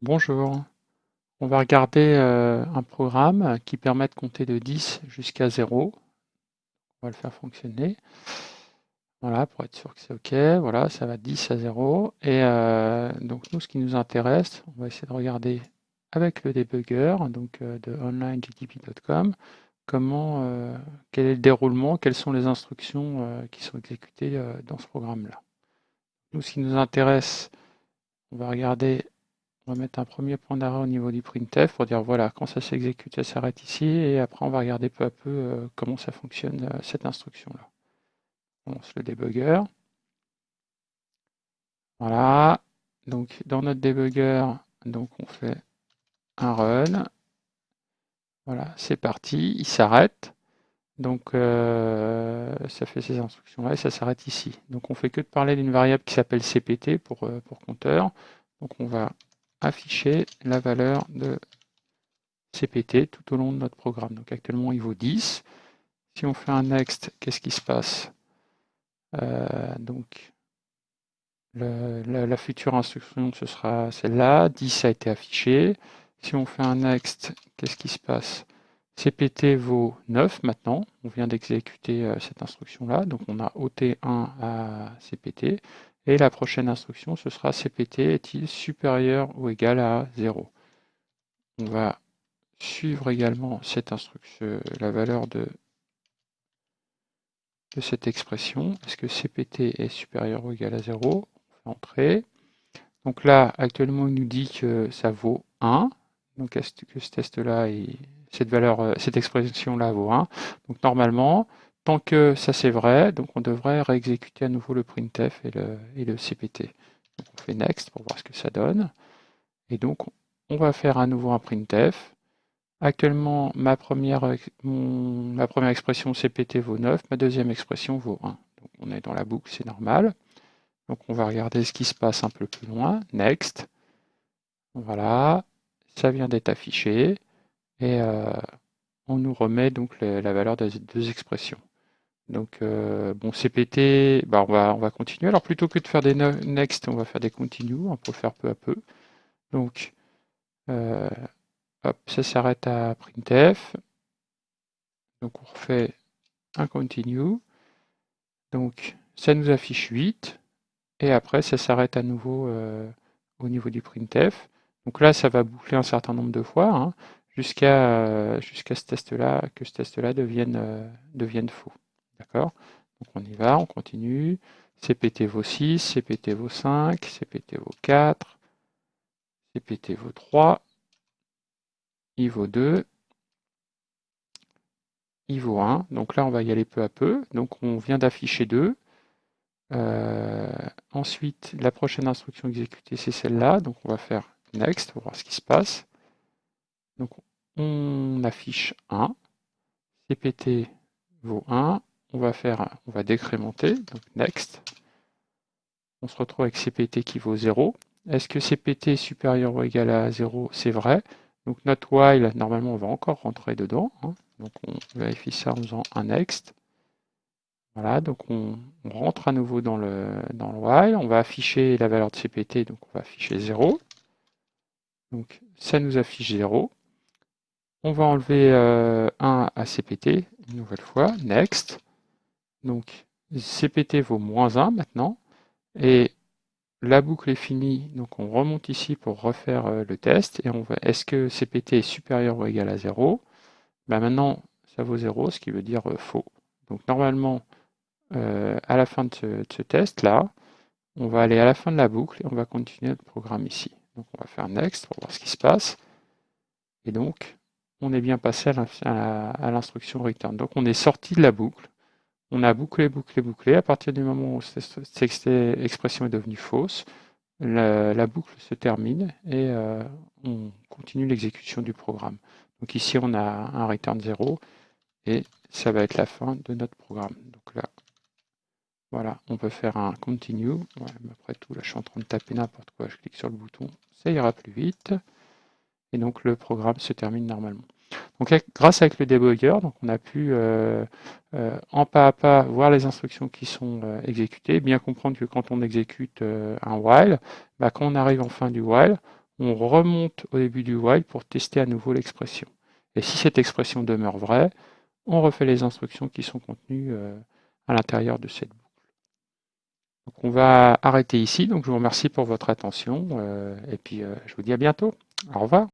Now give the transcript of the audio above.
Bonjour, on va regarder euh, un programme qui permet de compter de 10 jusqu'à 0. On va le faire fonctionner. Voilà, pour être sûr que c'est OK. Voilà, ça va de 10 à 0. Et euh, donc nous, ce qui nous intéresse, on va essayer de regarder avec le debugger donc, euh, de onlinegdp.com comment, quel est le déroulement, quelles sont les instructions qui sont exécutées dans ce programme-là. Nous, ce qui nous intéresse, on va regarder on va mettre un premier point d'arrêt au niveau du printf pour dire voilà, quand ça s'exécute, ça s'arrête ici, et après on va regarder peu à peu euh, comment ça fonctionne euh, cette instruction-là. On lance le debugger. Voilà, donc dans notre debugger, donc on fait un run. Voilà, c'est parti, il s'arrête. Donc euh, ça fait ces instructions-là et ça s'arrête ici. Donc on fait que de parler d'une variable qui s'appelle cpt pour, pour compteur. Donc on va afficher la valeur de CPT tout au long de notre programme. Donc actuellement, il vaut 10. Si on fait un next, qu'est-ce qui se passe? Euh, Donc, la, future instruction, ce sera celle-là. 10 a été affiché. Si on fait un next, qu'est-ce qui se passe? CPT vaut 9 maintenant. On vient d'exécuter euh, cette instruction-là. Donc on a ôté 1 à CPT. Et la prochaine instruction, ce sera CPT est-il supérieur ou égal à 0 On va suivre également cette instruction, la valeur de, cette expression. Est-ce que CPT est supérieur ou égal à 0 On fait entrer. Donc là, actuellement, il nous dit que ça vaut 1. Donc est-ce que ce test-là, cette valeur, cette expression-là vaut 1 Donc normalement, Tant que ça c'est vrai, donc on devrait réexécuter à nouveau le printf et le, et le cpt. Donc on fait next pour voir ce que ça donne. Et donc on va faire à nouveau un printf. Actuellement, ma première, ma première expression cpt vaut 9, ma deuxième expression vaut 1. Donc on est dans la boucle, c'est normal. Donc on va regarder ce qui se passe un peu plus loin. Next. Voilà, ça vient d'être affiché. Et euh, on nous remet donc la valeur des deux expressions. Donc, euh, bon, CPT, bah, on, va, on va continuer. Alors, plutôt que de faire des next, on va faire des continue. On peut faire peu à peu. Donc, euh, hop, ça s'arrête à printf. Donc, on refait un continue. Donc, ça nous affiche 8. Et après, ça s'arrête à nouveau euh, au niveau du printf. Donc là, ça va boucler un certain nombre de fois hein, jusqu'à ce test-là, que ce test-là devienne faux. D'accord? Donc on y va, on continue. CPT vaut 6, CPT vaut 5, CPT vaut 4, CPT vaut 3, I vaut 2, I vaut 1. Donc là, on va y aller peu à peu. Donc on vient d'afficher 2. Euh, ensuite, la prochaine instruction exécutée, c'est celle-là. Donc on va faire Next pour voir ce qui se passe. Donc on affiche 1. CPT vaut 1 on va faire, on va décrémenter, donc next. On se retrouve avec CPT qui vaut 0. Est-ce que CPT est supérieur ou égal à 0 C'est vrai? Donc notre while, normalement, on va encore rentrer dedans. Hein. Donc on vérifie ça en faisant un next. Voilà, donc on, rentre à nouveau dans le, dans le while. On va afficher la valeur de CPT, donc on va afficher 0. Donc ça nous affiche 0. On va enlever 1 euh, à CPT, une nouvelle fois, next. Donc CPT vaut moins 1 maintenant. Et la boucle est finie, donc on remonte ici pour refaire euh, le test. Et on va est-ce que CPT est supérieur ou égal à 0 ben Maintenant, ça vaut 0, ce qui veut dire euh, faux. Donc normalement, euh, à la fin de ce, test-là, on va aller à la fin de la boucle et on va continuer notre programme ici. Donc on va faire Next pour voir ce qui se passe. Et donc, on est bien passé à l'instruction return. Donc on est sorti de la boucle on a bouclé, bouclé, bouclé. À partir du moment où cette expression est devenue fausse, la, boucle se termine et euh, on continue l'exécution du programme. Donc ici, on a un return 0 et ça va être la fin de notre programme. Donc là, voilà, on peut faire un continue. après tout, là, je suis en train de taper n'importe quoi. Je clique sur le bouton, ça ira plus vite. Et donc, le programme se termine normalement. Donc grâce avec le debugger, donc on a pu euh, euh, en pas à pas voir les instructions qui sont euh, exécutées, bien comprendre que quand on exécute un while, bah, quand on arrive en fin du while, on remonte au début du while pour tester à nouveau l'expression. Et si cette expression demeure vraie, on refait les instructions qui sont contenues euh, à l'intérieur de cette boucle. Donc on va arrêter ici. Donc je vous remercie pour votre attention euh, et puis euh, je vous dis à bientôt. Au revoir.